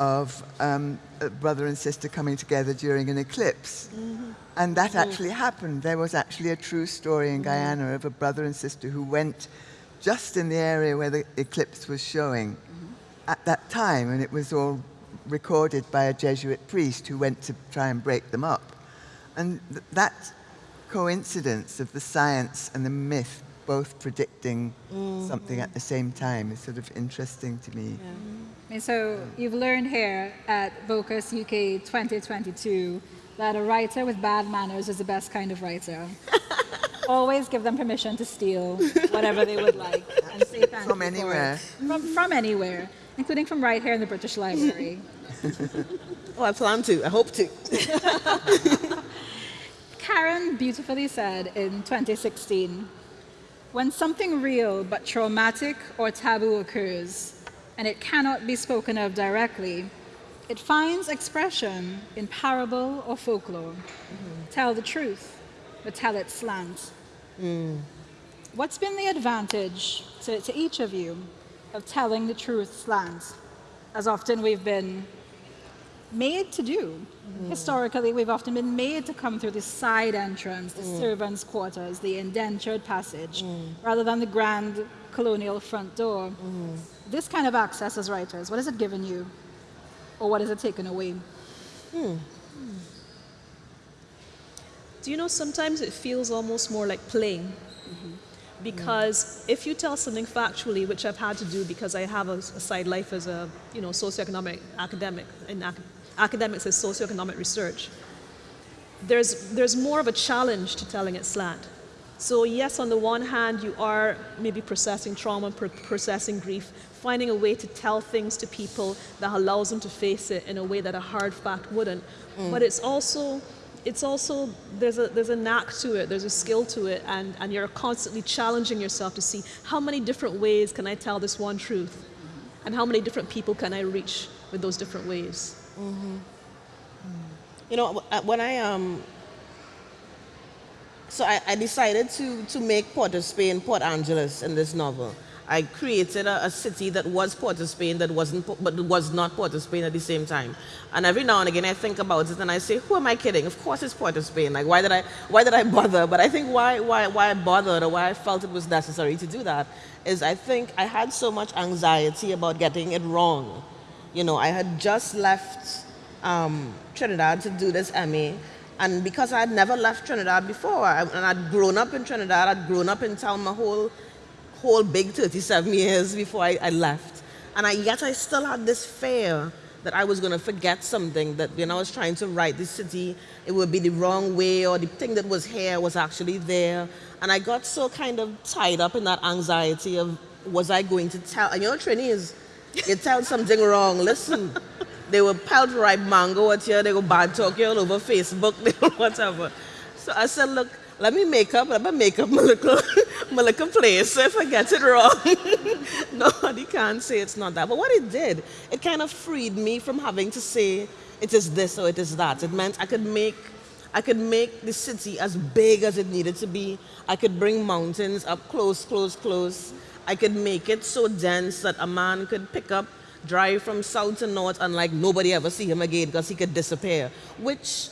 of um, a brother and sister coming together during an eclipse. And that actually happened. There was actually a true story in Guyana of a brother and sister who went just in the area where the eclipse was showing at that time, and it was all recorded by a Jesuit priest who went to try and break them up. And th- that coincidence of the science and the myth both predicting mm. something at the same time is sort of interesting to me. And so you've learned here at Bocas UK 2022 that a writer with bad manners is the best kind of writer. Always give them permission to steal whatever they would like and say thank From you for it. anywhere. From, from anywhere, including from right here in the British Library. Oh, I plan to, I hope to. Karen beautifully said in 2016 when something real but traumatic or taboo occurs and it cannot be spoken of directly, it finds expression in parable or folklore. Tell the truth, but tell it slant. Mm. What's been the advantage to, to each of you of telling the truth slant? As often we've been made to do. Mm. Historically, we've often been made to come through the side entrance, the mm. servants' quarters, the indentured passage, mm. rather than the grand colonial front door. This kind of access as writers, what has it given you? Or what has it taken away? Hmm. Hmm. Do you know sometimes it feels almost more like playing? Because if you tell something factually, which I've had to do because I have a, a side life as a you know socioeconomic academic and ac- academics as socioeconomic research, there's there's more of a challenge to telling it slant. So yes, on the one hand, you are maybe processing trauma, pr- processing grief, finding a way to tell things to people that allows them to face it in a way that a hard fact wouldn't. Mm. But it's also it's also there's a there's a knack to it there's a skill to it and and you're constantly challenging yourself to see how many different ways can i tell this one truth? And how many different people can i reach with those different ways? Mm-hmm. Mm. You know, uh, when I um, so I, I decided to to make Port of Spain Port Angeles in this novel. I created a, a city that was Port of Spain that wasn't, but was not Port of Spain at the same time. And every now and again, I think about it and I say, "Who am I kidding? Of course, it's Port of Spain. Like, why did I, why did I bother?" But I think why, why, why I bothered or why I felt it was necessary to do that is I think I had so much anxiety about getting it wrong. You know, I had just left um, Trinidad to do this MA. And because I had never left Trinidad before, I, and I'd grown up in Trinidad, I'd grown up in town my whole, whole big 37 years before I, I left. And I, yet I still had this fear that I was going to forget something, that when I was trying to write the city, it would be the wrong way, or the thing that was here was actually there. And I got so kind of tied up in that anxiety of, was I going to tell? And you know, Trinis, you tell something wrong, listen, they will pelt ripe mango at you, they go bad talk you all over Facebook, will whatever. So I said, look, let me make up, let me make up my little, my little place. If I get it wrong, nobody can say it's not that. But what it did, it kind of freed me from having to say it is this or it is that. It meant I could make I could make the city as big as it needed to be. I could bring mountains up close, close, close. I could make it so dense that a man could pick up drive from south to north and like nobody ever see him again because he could disappear, which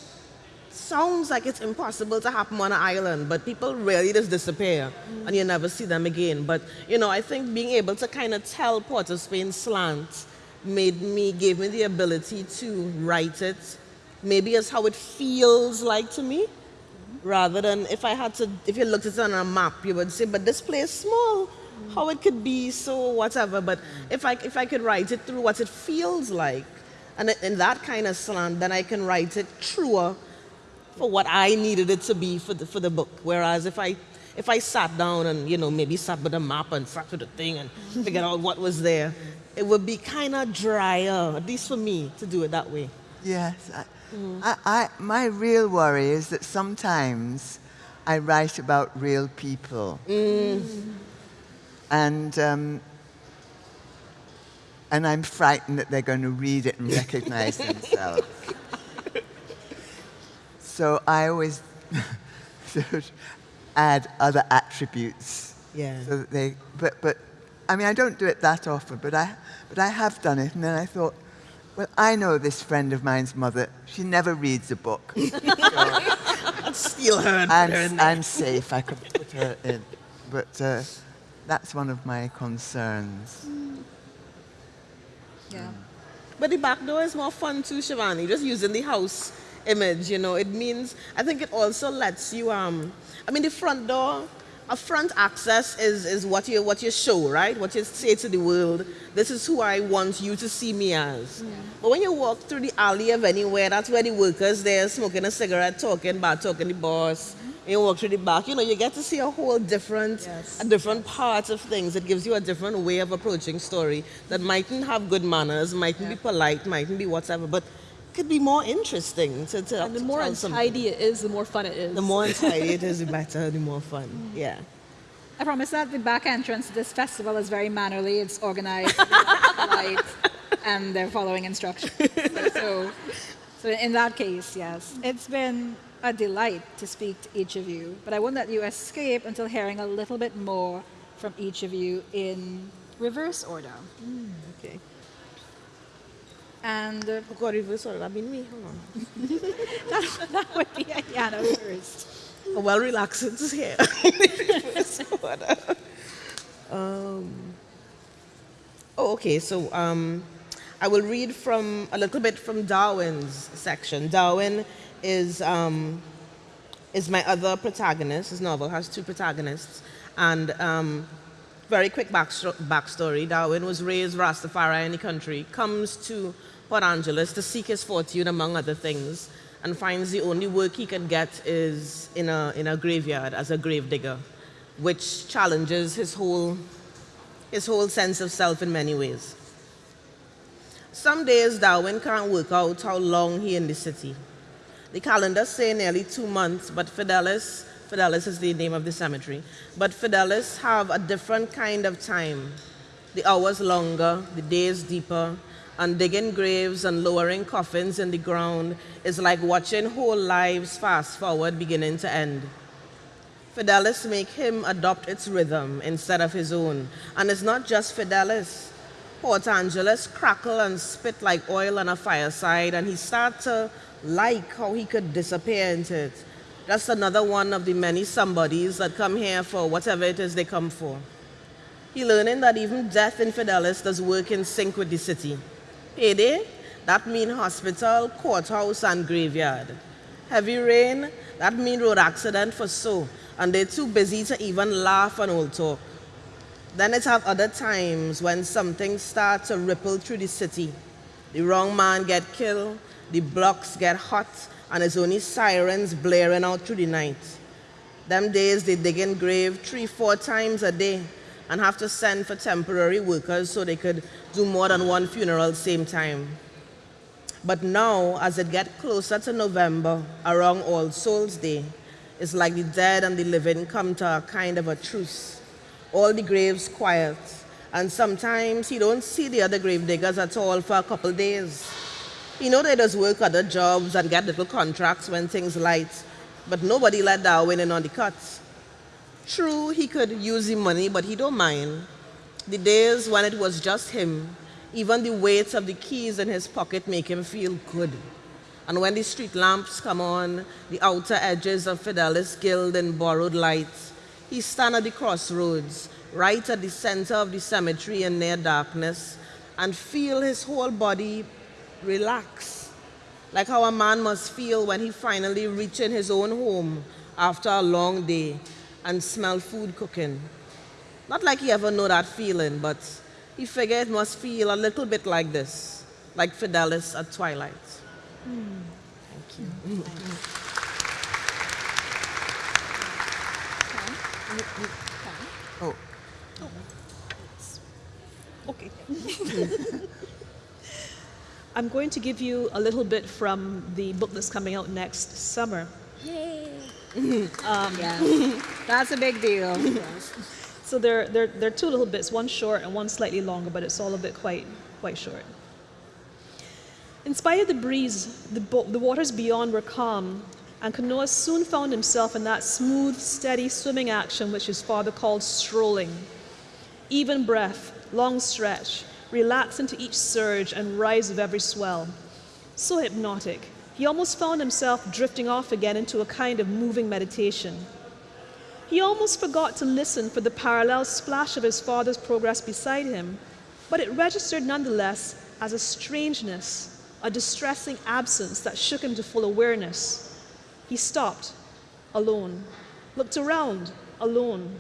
sounds like it's impossible to happen on an island, but people really just disappear and you never see them again. But you know, I think being able to kind of tell Port of Spain slant made me, gave me the ability to write it, maybe as how it feels like to me, rather than if I had to, if you looked at it on a map, you would say, but this place is small, how it could be so whatever. But if I, if I could write it through what it feels like, and in that kind of slant, then I can write it truer for what I needed it to be for the, for the book. Whereas if I, if I sat down and, you know, maybe sat with a map and sat with a thing and figured out what was there, it would be kind of drier, at least for me, to do it that way. Yes. I, I, I, my real worry is that sometimes I write about real people. And, um, and I'm frightened that they're going to read it and recognize themselves. So I always add other attributes. Yeah. So that they, but, but, I mean, I don't do it that often, but I, but I have done it. And then I thought, well, I know this friend of mine's mother. She never reads a book. I'd steal her and put her in I'm, there. I'm safe. I could put her in. But uh, that's one of my concerns. Yeah. But the back door is more fun too, Shivanee. Just using the house image, you know, it means, I think it also lets you, um, I mean, the front door, a front access is, is what, you, what you show, right? What you say to the world, this is who I want you to see me as. But when you walk through the alley of anywhere, that's where the workers there smoking a cigarette, talking, bad talking the boss. And you walk through the back, you know, you get to see a whole different, Yes. a different part of things. It gives you a different way of approaching story that mightn't have good manners, mightn't be polite, mightn't be whatever, but could be more interesting to, to, And the more tell something. untidy it is, the more fun it is. The more untidy it is, the better, the more fun. Yeah. I promise that the back entrance to this festival is very mannerly. It's organized, light, and they're following instructions. So, so in that case, yes, it's been a delight to speak to each of you. But I won't let you escape until hearing a little bit more from each of you in reverse order. Mm, okay. And uh, God, reverse order. That been me. Hold on. that, that would be Ayanna first. A well relaxant here. Reverse order. um, oh, okay. So um, I will read from a little bit from Darwin's section. Darwin is um, is my other protagonist. His novel has two protagonists, and um, very quick backstory. Darwin was raised Rastafari in the country, comes to Port Angeles to seek his fortune, among other things, and finds the only work he can get is in a, in a graveyard as a grave digger, which challenges his whole, his whole sense of self in many ways. Some days Darwin can't work out how long he in the city. The calendar say nearly two months, but Fidelis, Fidelis is the name of the cemetery, but Fidelis have a different kind of time. The hours longer, the days deeper, and digging graves and lowering coffins in the ground is like watching whole lives fast forward beginning to end. Fidelis make him adopt its rhythm instead of his own. And it's not just Fidelis. Port Angeles crackle and spit like oil on a fireside, and he start to like how he could disappear into it. That's another one of the many somebodies that come here for whatever it is they come for. He learning that even death in Fidelis does work in sync with the city. Payday, that mean hospital, courthouse, and graveyard. Heavy rain, that mean road accident for so, and they're too busy to even laugh and old talk. Then it have other times when something starts to ripple through the city. The wrong man get killed, the blocks get hot, and it's only sirens blaring out through the night. Them days they dig in grave three, four times a day and have to send for temporary workers so they could do more than one funeral same time. But now, as it get closer to November, around All Souls Day, it's like the dead and the living come to a kind of a truce. All the graves quiet, and sometimes you don't see the other grave diggers at all for a couple days. He know they does work other jobs and get little contracts when things light, but nobody let Darwin in on the cuts. True, he could use the money, but he don't mind. The days when it was just him, Even the weight of the keys in his pocket make him feel good. And when the street lamps come on, the outer edges of Fidelis gild in borrowed light, he stand at the crossroads, right at the center of the cemetery in near darkness, and feel his whole body relax, like how a man must feel when he finally reaches his own home after a long day and smell food cooking. Not like he ever know that feeling, but he figured it must feel a little bit like this, like Fidelis at twilight. Mm. Thank you. Oh. Okay. I'm going to give you a little bit from the book that's coming out next summer. Yay! um, yeah, that's a big deal. so there, there, there are two little bits, one short and one slightly longer, but it's all a bit quite, quite short. In spite of the breeze, the, the waters beyond were calm, and Kanoa soon found himself in that smooth, steady swimming action which his father called strolling. Even breath, long stretch, relax into each surge and rise of every swell. So hypnotic, he almost found himself drifting off again into a kind of moving meditation. He almost forgot to listen for the parallel splash of his father's progress beside him, but it registered nonetheless as a strangeness, a distressing absence that shook him to full awareness. He stopped, alone, looked around, alone,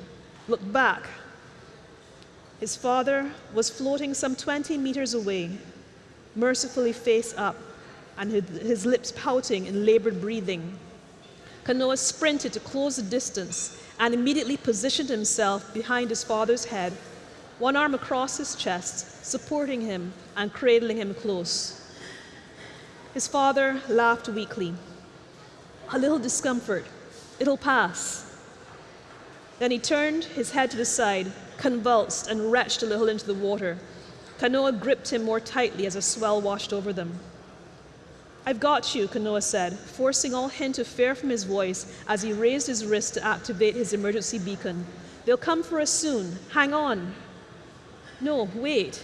looked back. His father was floating some 20 meters away, mercifully face up, and his lips pouting in labored breathing. Kanoa sprinted to close the distance and immediately positioned himself behind his father's head, one arm across his chest, supporting him and cradling him close. His father laughed weakly. A little discomfort. It'll pass. Then he turned his head to the side, convulsed, and retched a little into the water. Kanoa gripped him more tightly as a swell washed over them. I've got you, Kanoa said, forcing all hint of fear from his voice as he raised his wrist to activate his emergency beacon. They'll come for us soon. Hang on. No, wait.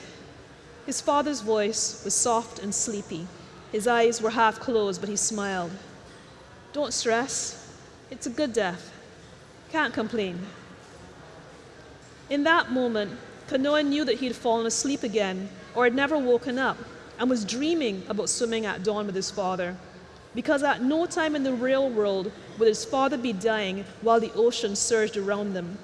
His father's voice was soft and sleepy. His eyes were half closed, but he smiled. Don't stress. It's a good death. Can't complain. In that moment, Kanoa knew that he'd fallen asleep again or had never woken up and was dreaming about swimming at dawn with his father. Because at no time in the real world would his father be dying while the ocean surged around them.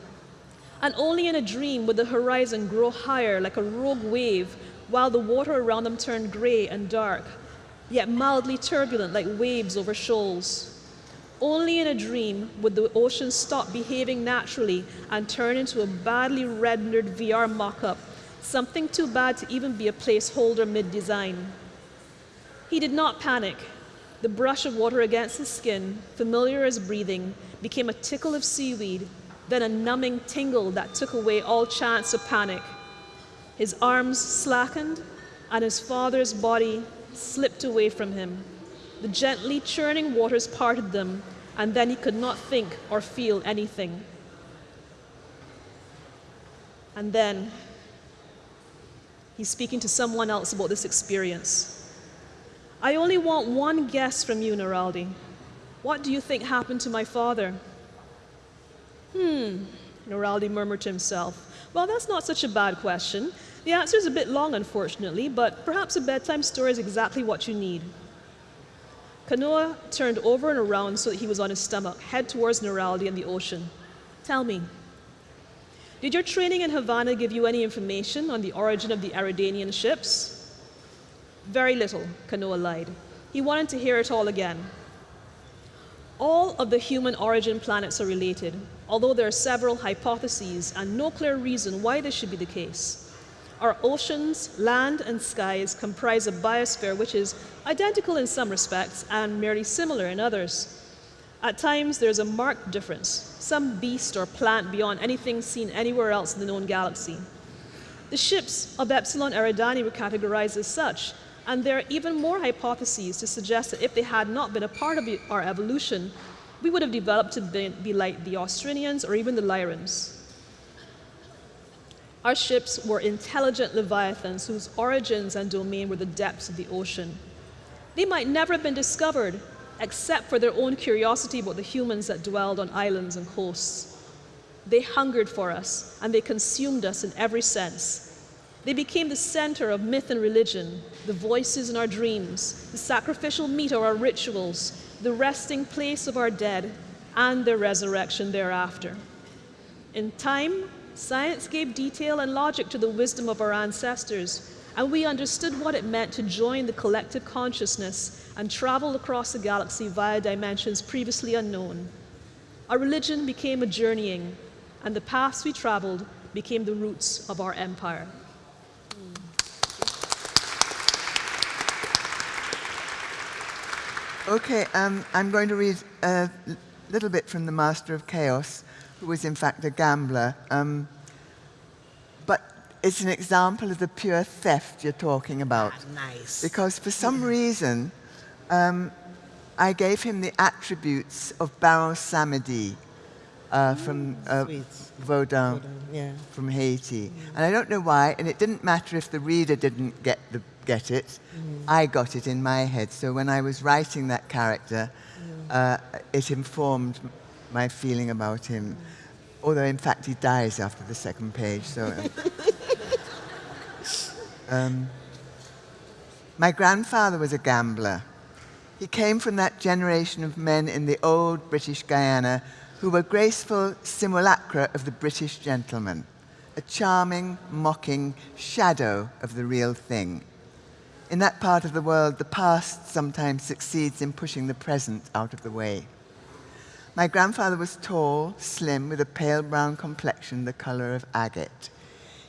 And only in a dream would the horizon grow higher like a rogue wave while the water around them turned gray and dark yet mildly turbulent like waves over shoals. Only in a dream would the ocean stop behaving naturally and turn into a badly rendered VR mock up, something too bad to even be a placeholder mid design. He did not panic. The brush of water against his skin, familiar as breathing, became a tickle of seaweed, then a numbing tingle that took away all chance of panic. His arms slackened, and his father's body slipped away from him. The gently churning waters parted them, and then he could not think or feel anything. And then he's speaking to someone else about this experience. I only want one guess from you, Naraldi. What do you think happened to my father? Hmm, Naraldi murmured to himself. Well, that's not such a bad question. The answer is a bit long, unfortunately, but perhaps a bedtime story is exactly what you need. Kanoa turned over and around so that he was on his stomach, head towards Naraldi and the ocean. Tell me, did your training in Havana give you any information on the origin of the Eridanian ships? Very little, Kanoa lied. He wanted to hear it all again. All of the human origin planets are related, although there are several hypotheses and no clear reason why this should be the case. Our oceans, land, and skies comprise a biosphere which is identical in some respects and merely similar in others. At times, there's a marked difference, some beast or plant beyond anything seen anywhere else in the known galaxy. The ships of Epsilon Eridani were categorized as such, and there are even more hypotheses to suggest that if they had not been a part of our evolution, we would have developed to be, like the Austrinians or even the Lyrans. Our ships were intelligent leviathans whose origins and domain were the depths of the ocean. They might never have been discovered except for their own curiosity about the humans that dwelled on islands and coasts. They hungered for us and they consumed us in every sense. They became the center of myth and religion, the voices in our dreams, the sacrificial meat of our rituals, the resting place of our dead, and their resurrection thereafter. In time, science gave detail and logic to the wisdom of our ancestors, and we understood what it meant to join the collective consciousness and travel across the galaxy via dimensions previously unknown. Our religion became a journeying, and the paths we traveled became the roots of our empire. Okay, um, I'm going to read a little bit from the Master of Chaos, who was in fact a gambler. Um, but it's an example of the pure theft you're talking about. Ah, nice. Because for some reason, um, I gave him the attributes of Baron Samedi uh, from uh, Sweet. Vodun, Yeah. from Haiti. And I don't know why, and it didn't matter if the reader didn't get, the, get it. I got it in my head. So when I was writing that character, uh, it informed my feeling about him. Although, in fact, he dies after the second page. So. um, my grandfather was a gambler. He came from that generation of men in the old British Guyana who were graceful simulacra of the British gentleman, a charming, mocking shadow of the real thing. In that part of the world, the past sometimes succeeds in pushing the present out of the way. My grandfather was tall, slim, with a pale brown complexion the color of agate.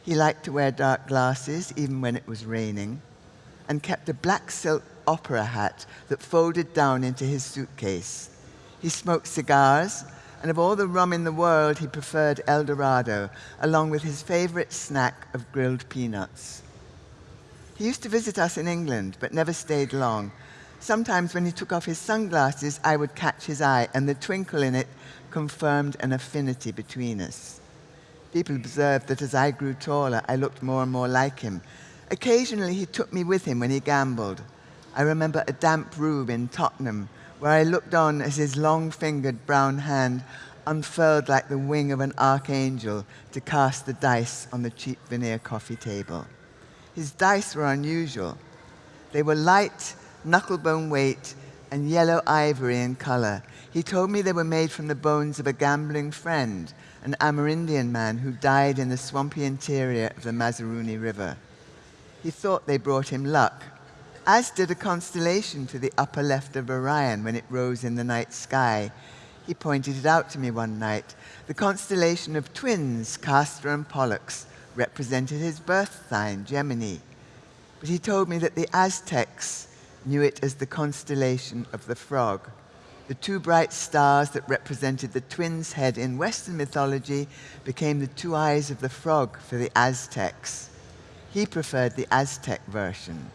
He liked to wear dark glasses, even when it was raining, and kept a black silk opera hat that folded down into his suitcase. He smoked cigars, and of all the rum in the world, he preferred El Dorado, along with his favorite snack of grilled peanuts. He used to visit us in England, but never stayed long. Sometimes when he took off his sunglasses, I would catch his eye, and the twinkle in it confirmed an affinity between us. People observed that as I grew taller, I looked more and more like him. Occasionally, he took me with him when he gambled. I remember a damp room in Tottenham, where I looked on as his long fingered brown hand unfurled like the wing of an archangel to cast the dice on the cheap veneer coffee table. His dice were unusual. They were light, knucklebone weight, and yellow ivory in color. He told me they were made from the bones of a gambling friend, an Amerindian man who died in the swampy interior of the Mazaruni River. He thought they brought him luck, as did a constellation to the upper left of Orion when it rose in the night sky. He pointed it out to me one night. The constellation of twins, Castor and Pollux, represented his birth sign, Gemini. But he told me that the Aztecs knew it as the constellation of the frog. The two bright stars that represented the twin's head in Western mythology became the two eyes of the frog for the Aztecs. He preferred the Aztec version.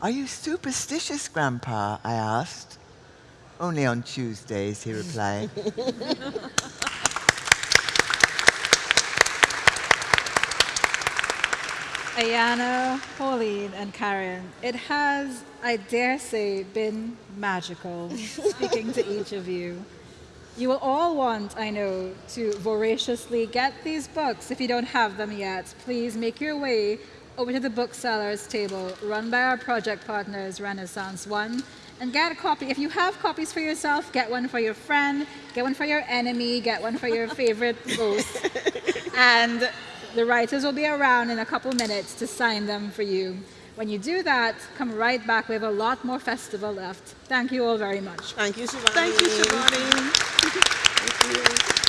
Are you superstitious, Grandpa? I asked. Only on Tuesdays, he replied. Ayanna, Pauline, and Karen, it has, I dare say, been magical speaking to each of you. You will all want, I know, to voraciously get these books. If you don't have them yet, please make your way over to the booksellers table run by our project partners, Renaissance One, and get a copy. If you have copies for yourself, get one for your friend, get one for your enemy, get one for your favorite ghost. and the writers will be around in a couple minutes to sign them for you. When you do that, come right back. We have a lot more festival left. Thank you all very much. Thank you, Shivanee. Thank you, Shivanee. Thank you.